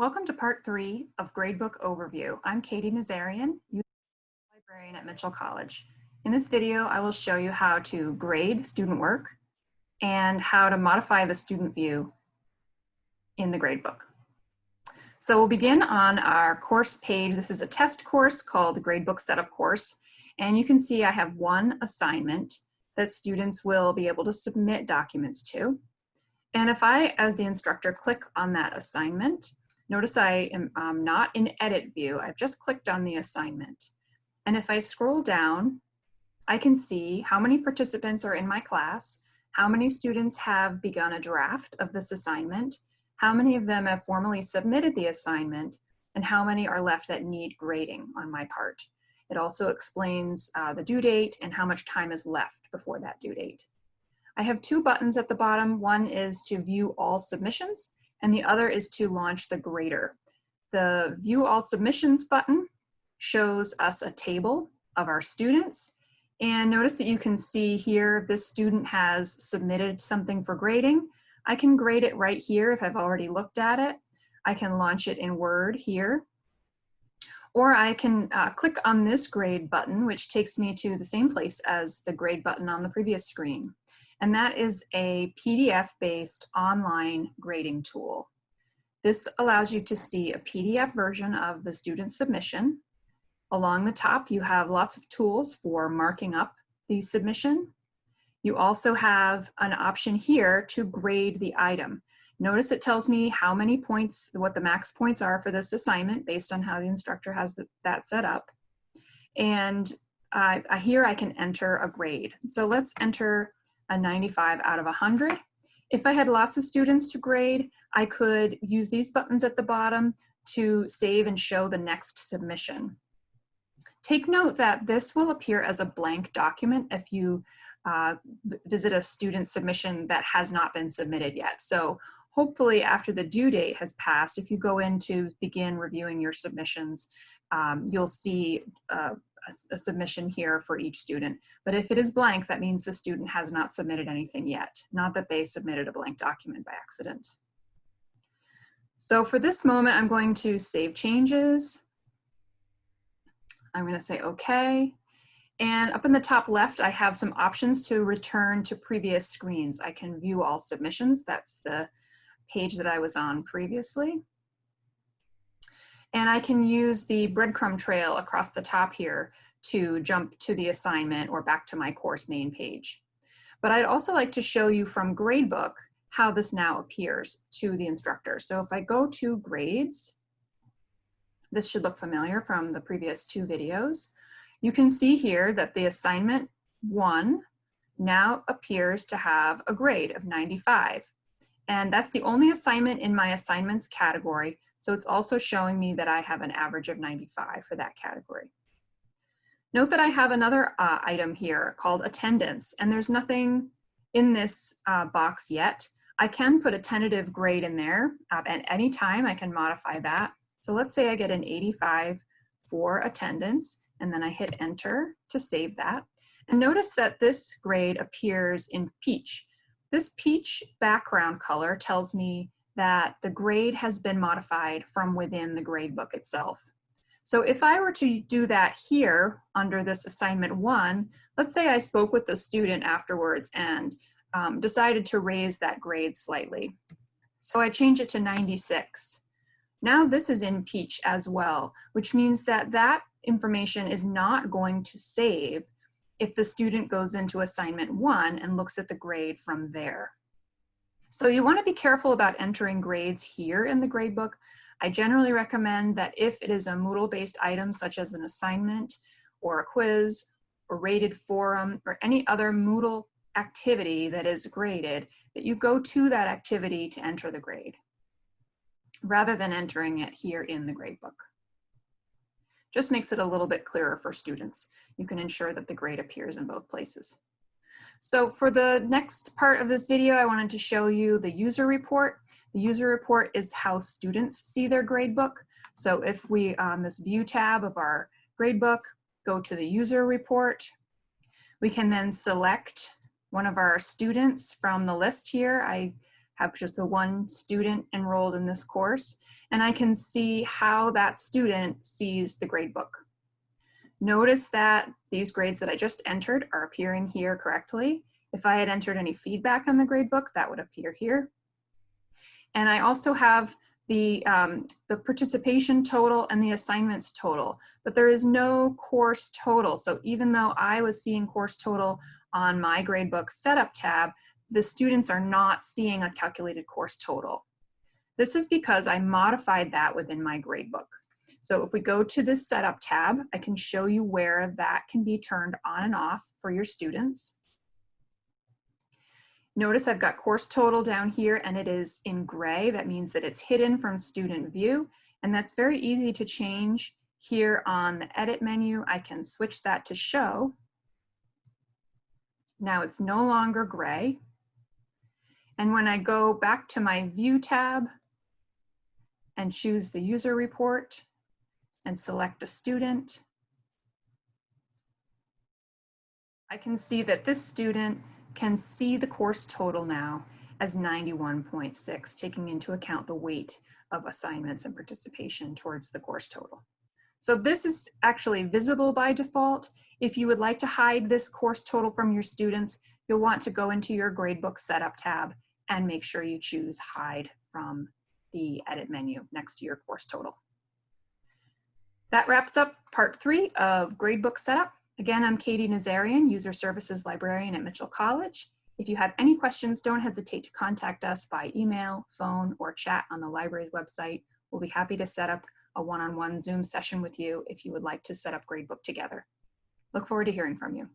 Welcome to part three of Gradebook Overview. I'm Katie Nazarian, librarian at Mitchell College. In this video, I will show you how to grade student work and how to modify the student view in the gradebook. So we'll begin on our course page. This is a test course called the Gradebook Setup Course. And you can see I have one assignment that students will be able to submit documents to. And if I, as the instructor, click on that assignment, Notice I am um, not in edit view. I've just clicked on the assignment. And if I scroll down, I can see how many participants are in my class, how many students have begun a draft of this assignment, how many of them have formally submitted the assignment, and how many are left that need grading on my part. It also explains uh, the due date and how much time is left before that due date. I have two buttons at the bottom. One is to view all submissions, and the other is to launch the grader. The view all submissions button shows us a table of our students and notice that you can see here this student has submitted something for grading. I can grade it right here if I've already looked at it. I can launch it in Word here. Or I can uh, click on this grade button, which takes me to the same place as the grade button on the previous screen and that is a PDF-based online grading tool. This allows you to see a PDF version of the student submission. Along the top, you have lots of tools for marking up the submission. You also have an option here to grade the item. Notice it tells me how many points, what the max points are for this assignment based on how the instructor has that set up. And uh, here I can enter a grade. So let's enter a 95 out of 100. If I had lots of students to grade, I could use these buttons at the bottom to save and show the next submission. Take note that this will appear as a blank document if you uh, visit a student submission that has not been submitted yet. So hopefully after the due date has passed, if you go in to begin reviewing your submissions, um, you'll see uh, a, submission here for each student. But if it is blank, that means the student has not submitted anything yet, not that they submitted a blank document by accident. So for this moment, I'm going to save changes. I'm going to say OK. And up in the top left, I have some options to return to previous screens. I can view all submissions. That's the page that I was on previously. And I can use the breadcrumb trail across the top here to jump to the assignment or back to my course main page. But I'd also like to show you from Gradebook how this now appears to the instructor. So if I go to grades, this should look familiar from the previous two videos. You can see here that the assignment one now appears to have a grade of 95. And that's the only assignment in my assignments category so it's also showing me that I have an average of 95 for that category. Note that I have another uh, item here called attendance, and there's nothing in this uh, box yet. I can put a tentative grade in there uh, at any time. I can modify that. So let's say I get an 85 for attendance, and then I hit enter to save that. And notice that this grade appears in peach. This peach background color tells me that the grade has been modified from within the gradebook itself. So if I were to do that here under this assignment one, let's say I spoke with the student afterwards and um, decided to raise that grade slightly. So I change it to 96. Now this is in Peach as well, which means that that information is not going to save if the student goes into assignment one and looks at the grade from there. So you wanna be careful about entering grades here in the gradebook. I generally recommend that if it is a Moodle-based item such as an assignment or a quiz or rated forum or any other Moodle activity that is graded, that you go to that activity to enter the grade rather than entering it here in the gradebook. Just makes it a little bit clearer for students. You can ensure that the grade appears in both places. So for the next part of this video, I wanted to show you the user report. The user report is how students see their gradebook. So if we, on this view tab of our gradebook, go to the user report, we can then select one of our students from the list here. I have just the one student enrolled in this course, and I can see how that student sees the gradebook. Notice that these grades that I just entered are appearing here correctly. If I had entered any feedback on the gradebook, that would appear here. And I also have the, um, the participation total and the assignments total, but there is no course total. So even though I was seeing course total on my gradebook setup tab, the students are not seeing a calculated course total. This is because I modified that within my gradebook. So if we go to this setup tab, I can show you where that can be turned on and off for your students. Notice I've got course total down here and it is in gray. That means that it's hidden from student view. And that's very easy to change here on the edit menu. I can switch that to show. Now it's no longer gray. And when I go back to my view tab and choose the user report and select a student, I can see that this student can see the course total now as 91.6, taking into account the weight of assignments and participation towards the course total. So this is actually visible by default. If you would like to hide this course total from your students, you'll want to go into your gradebook setup tab and make sure you choose hide from the edit menu next to your course total. That wraps up part three of gradebook setup. Again, I'm Katie Nazarian, User Services Librarian at Mitchell College. If you have any questions, don't hesitate to contact us by email, phone, or chat on the library's website. We'll be happy to set up a one-on-one -on -one Zoom session with you if you would like to set up Gradebook together. Look forward to hearing from you.